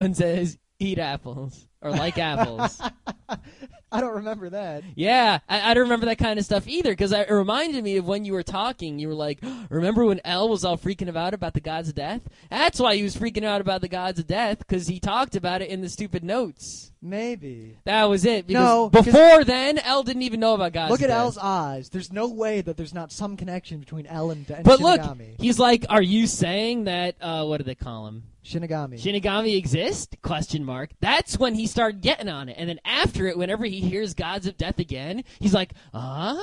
and says, "Eat apples" or "like apples." I don't remember that. Yeah, I, I don't remember that kind of stuff either because it reminded me of when you were talking. You were like, "Remember when L was all freaking about about the gods of death?" That's why he was freaking out about the gods of death because he talked about it in the stupid notes. Maybe. That was it. Because No, before then, L didn't even know about gods. Look at. L's eyes. There's no way that there's not some connection between L and, and But look, Shinigami. he's like, "Are you saying that? Uh, what do they call him? Shinigami. Shinigami exist? Question mark. That's when he started getting on it, and then after it, whenever he hears gods of death again, he's like, "Uh,"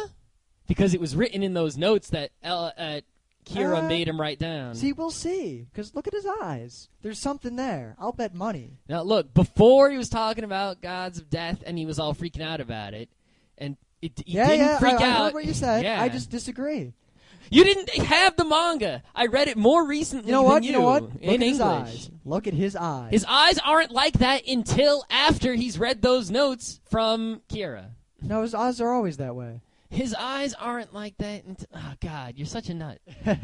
because it was written in those notes that L, uh, Kira Uh, made him write down. See, we'll see. Because look at his eyes. There's something there. I'll bet money. Now look, before he was talking about gods of death, and he was all freaking out about it, and it, he yeah, didn't yeah. freak I, I out. heard what you said. Yeah. I just disagree. You didn't have the manga. I read it more recently. You know than what? You, know what? In Look at his English. eyes. Look at his eyes. His eyes aren't like that until after he's read those notes from Kira. no, his eyes are always that way. His eyes aren't like that. Until, oh God, you're such a nut.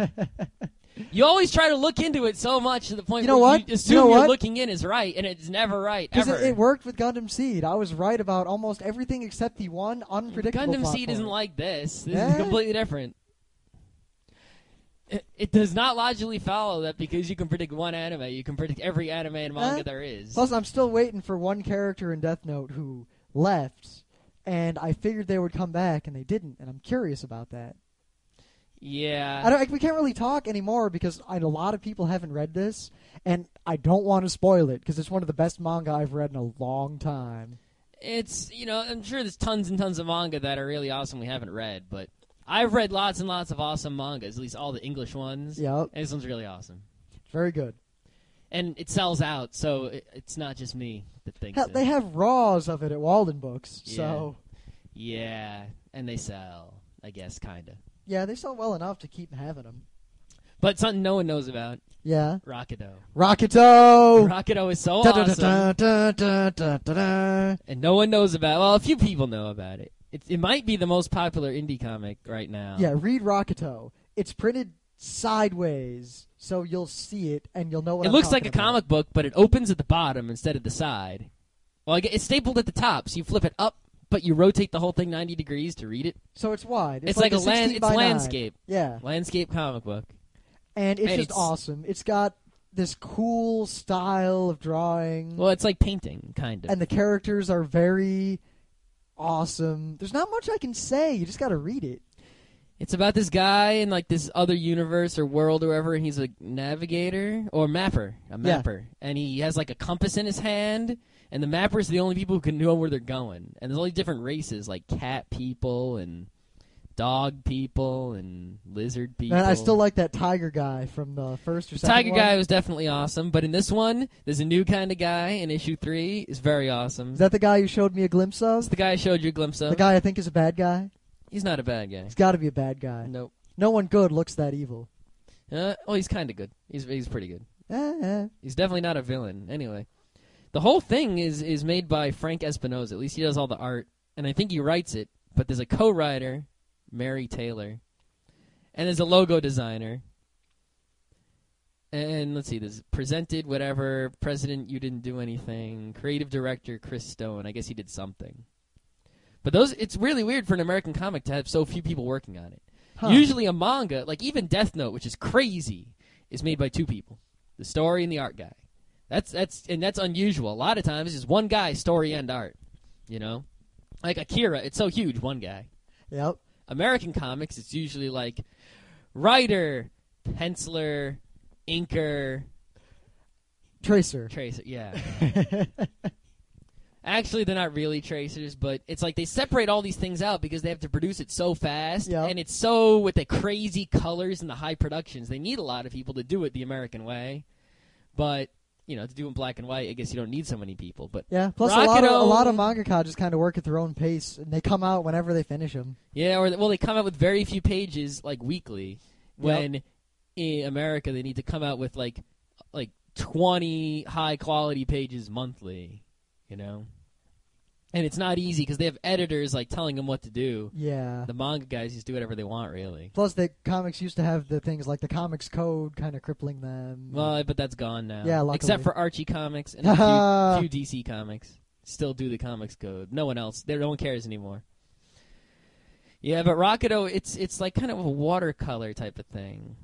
You always try to look into it so much to the point You know where what? you You assume know are looking in is right, and it's never right Because ever. it, it worked with Gundam Seed. I was right about almost everything except the one unpredictable Gundam Seed isn't like this. This is completely different. It, it does not logically follow that because you can predict one anime, you can predict every anime and manga Eh? there is. Plus, I'm still waiting for one character in Death Note who left, and I figured they would come back, and they didn't, and I'm curious about that. yeah. I don't, like, we can't really talk anymore because I, a lot of people haven't read this, and I don't want to spoil it because it's one of the best manga I've read in a long time. It's you know I'm sure there's tons and tons of manga that are really awesome we haven't read, but I've read lots and lots of awesome mangas, at least all the English ones. Yep, And this one's really awesome, very good. and it sells out, so it, it's not just me that thinks Hell, it. they have raws of it at Walden Books, so yeah, and they sell, I guess, kinda. yeah, they sell well enough to keep having them. But something no one knows about, Yeah, Rocketo. Rocketo. Rocketo is so Da, da, da, awesome, da, and no one knows about. Well, a few people know about it. It, it might be the most popular indie comic right now. Yeah, read Rocketo. It's printed sideways, so you'll see it and you'll know what It I'm looks like a about. comic book, but it opens at the bottom instead of the side. Well, it's stapled at the top, so you flip it up, but you rotate the whole thing 90 degrees to read it. So it's wide. It's, like, a land. It's by 9. landscape. Yeah, Landscape comic book. and it's And just it's- awesome. It's got this cool style of drawing, Well, it's like painting, kind of. and the characters are very awesome. There's not much I can say. You just got to read it. It's about this guy in like this other universe or world or wherever, and he's a navigator or mapper, a Yeah. mapper, and he has like a compass in his hand. And the mappers are the only people who can know where they're going. And there's all these different races, like cat people and dog people and lizard people. And I still like that tiger guy from the first or The second Tiger one. guy was definitely awesome, but in this one, there's a new kind of guy in issue three. is very awesome. Is that the guy you showed me a glimpse of? the guy I showed you a glimpse of. The guy I think is a bad guy. He's not a bad guy. He's got to be a bad guy. Nope. No one good looks that evil. Uh, oh, he's kind of good. He's he's pretty good. Eh, eh. He's definitely not a villain. Anyway, the whole thing is is made by Frank Espinosa. At least he does all the art, and I think he writes it. But there's a co-writer, Mary Taylor, and there's a logo designer. And let's see, there's presented whatever president. You didn't do anything. Creative director Chris Stone. I guess he did something. But those, it's really weird for an American comic to have so few people working on it. Huh. Usually a manga, like even Death Note, which is crazy, is made by two people: the story and the art guy. That's that's and that's unusual. A lot of times, it's just one guy, story and art. You know, like Akira, it's so huge, one guy. Yep. American comics, it's usually like writer, penciler, inker, Tracer. tracer. Yeah. Actually, they're not really tracers, but it's like they separate all these things out because they have to produce it so fast, Yep. and it's so with the crazy colors and the high productions. They need a lot of people to do it the American way, but you know, to do in black and white, I guess you don't need so many people. But Yeah. Plus, a lot, of, a lot of mangaka just kind of work at their own pace, and they come out whenever they finish them. yeah, or well, they come out with very few pages like weekly. When in America they need to come out with like like twenty high quality pages monthly. You know. And it's not easy because they have editors like telling them what to do. Yeah. The manga guys just do whatever they want, really. Plus, the comics used to have the things like the comics code kind of crippling them. Well, but that's gone now. Yeah, luckily. except for Archie comics and a few, few DC comics still do the comics code. No one else. There, no one cares anymore. Yeah, but Rocketo, it's it's like kind of a watercolor type of thing.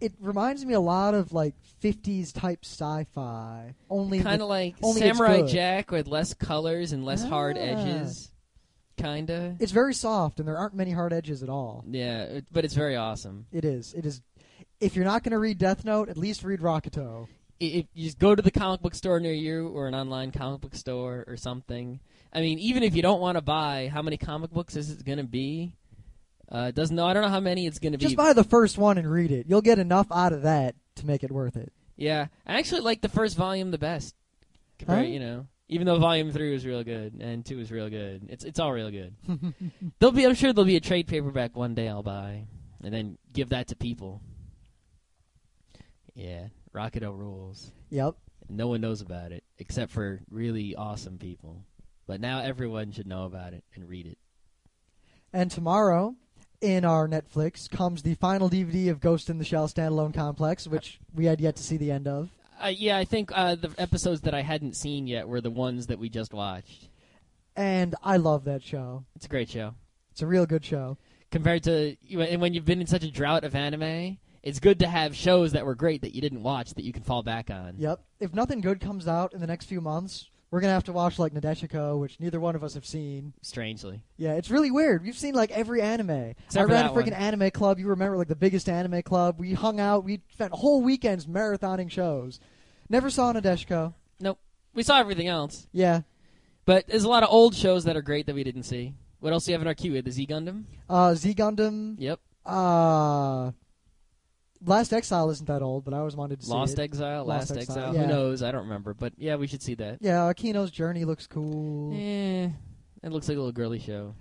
It reminds me a lot of like 50s type sci-fi. Only Kind of like only Samurai. Jack with less colors and less hard Ah. edges. Kinda. it's very soft and there aren't many hard edges at all. Yeah, it- but it's very awesome. It is. It is. If you're not going to read Death Note, at least read Rocketo. If you just go to the comic book store near you or an online comic book store or something. I mean, even if you don't want to buy, how many comic books is it going to be? Uh, doesn't know. I don't know how many it's going to be. Just buy the first one and read it. You'll get enough out of that to make it worth it. Yeah, I actually like the first volume the best. Compared, Huh? you know, even though volume three was real good and two was real good, it's it's all real good. there'll be, I'm sure there'll be a trade paperback one day I'll buy, and then give that to people. Yeah, Rocketo rules. Yep. No one knows about it except for really awesome people. But now everyone should know about it and read it. And tomorrow, in our Netflix, comes the final DVD of Ghost in the Shell standalone complex, which we had yet to see the end of. Uh, yeah, I think uh, the episodes that I hadn't seen yet were the ones that we just watched. And I love that show. It's a great show. It's a real good show. compared to and when you've been in such a drought of anime, it's good to have shows that were great that you didn't watch that you can fall back on. Yep. If nothing good comes out in the next few months, we're gonna have to watch like Nadeshiko, which neither one of us have seen. Strangely, Yeah, it's really weird. We've seen like every anime. Except I ran a freaking one. anime club. You remember like the biggest anime club? We hung out. We spent whole weekends marathoning shows. Never saw Nadeshiko. Nope. We saw everything else, Yeah. but there's a lot of old shows that are great that we didn't see. What else do you have in our queue? The Z Gundam. Uh, Z Gundam. Yep. Uh, Last Exile isn't that old, but I always wanted to see Lost it. Exile. Lost Last Exile, Exile. yeah. Who knows? I don't remember. But yeah, we should see that. Yeah, Akino's Journey looks cool. Eh, it looks like a little girly show.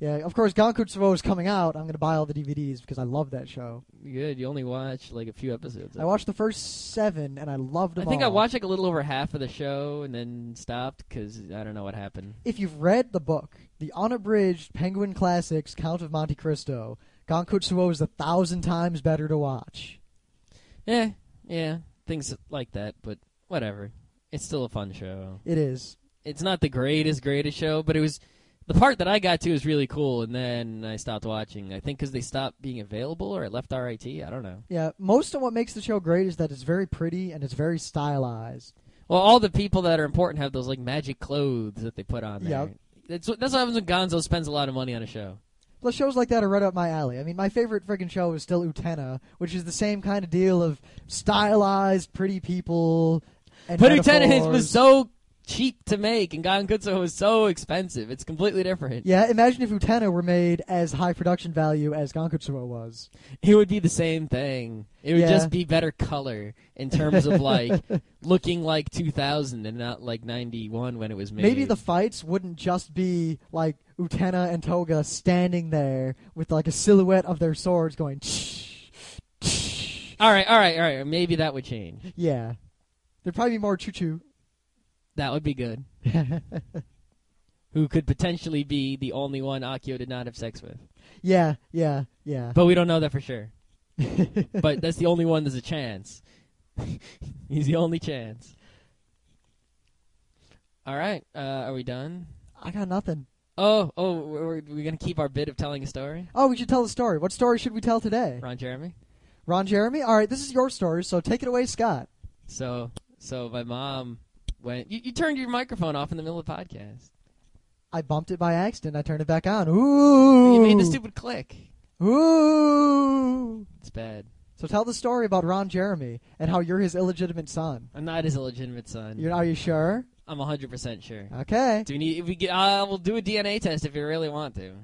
Yeah, of course, Gankutsuou is coming out. I'm gonna buy all the DVDs because I love that show. Good. You only watch like a few episodes. of I it. watched the first seven and I loved them I think I all. watched like a little over half of the show and then stopped because I don't know what happened. If you've read the book, the unabridged Penguin Classics Count of Monte Cristo, Gankutsuou is a thousand times better to watch. Yeah, yeah, things like that. But whatever. It's still a fun show. It is. It's not the greatest, greatest show, but it was the part that I got to was really cool, and then I stopped watching. I think because they stopped being available or it left RIT. I don't know. Yeah, most of what makes the show great is that it's very pretty and it's very stylized. Well, all the people that are important have those like magic clothes that they put on there. Yep. That's what, that's what happens when Gonzo spends a lot of money on a show. Plus, shows like that are right up my alley. I mean, my favorite friggin' show is still Utena, which is the same kind of deal of stylized, pretty people. And But Utena metaphors. was so cheap to make, and Gankutsu was so expensive. It's completely different. Yeah, imagine if Utena were made as high production value as Gankutsuou was. It would be the same thing. It would Yeah. just be better color in terms of like looking like 2000 and not like 91 when it was made. Maybe the fights wouldn't just be like Utena and Toga standing there with like a silhouette of their swords going. All right, all right, all right. Maybe that would change. Yeah, there'd probably be more choo choo. That would be good. Who could potentially be the only one Akio did not have sex with? yeah, yeah, yeah. But we don't know that for sure. but that's the only one. There's a chance. He's the only chance. All right. Uh, are we done? I got nothing. Oh, oh, we're, we're gonna keep our bit of telling a story. Oh, we should tell a story. What story should we tell today? Ron Jeremy. Ron Jeremy? All right, this is your story, so take it away, Scott. So, so my mom went. You, you turned your microphone off in the middle of the podcast. I bumped it by accident. I turned it back on. Ooh. You made the stupid click. Ooh. It's bad. So tell the story about Ron Jeremy and how you're his illegitimate son. I'm not his illegitimate son. You're, are you sure? I'm 100 percent sure. Okay. Do we need? If we get, uh, we'll do a DNA test if you really want to.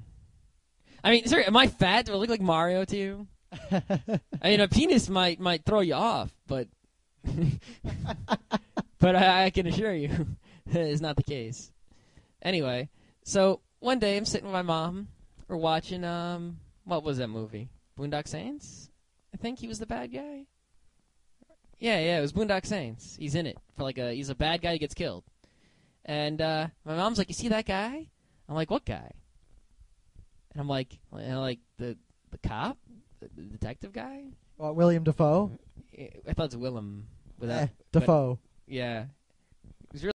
I mean, sorry, am I fat? Do I look like Mario to you? I mean, a penis might might throw you off, but but I, I can assure you, it's not the case. Anyway, so one day I'm sitting with my mom. We're watching um, what was that movie? Boondock Saints. I think he was the bad guy. Yeah, yeah, it was Boondock Saints. He's in it for like a he's a bad guy who gets killed. And uh, my mom's like, "You see that guy?" I'm like, "What guy?" And I'm like, you know, "Like the the cop, the, the detective guy." Uh, William Dafoe. I thought it was Willem. Without, Eh, Dafoe. Yeah,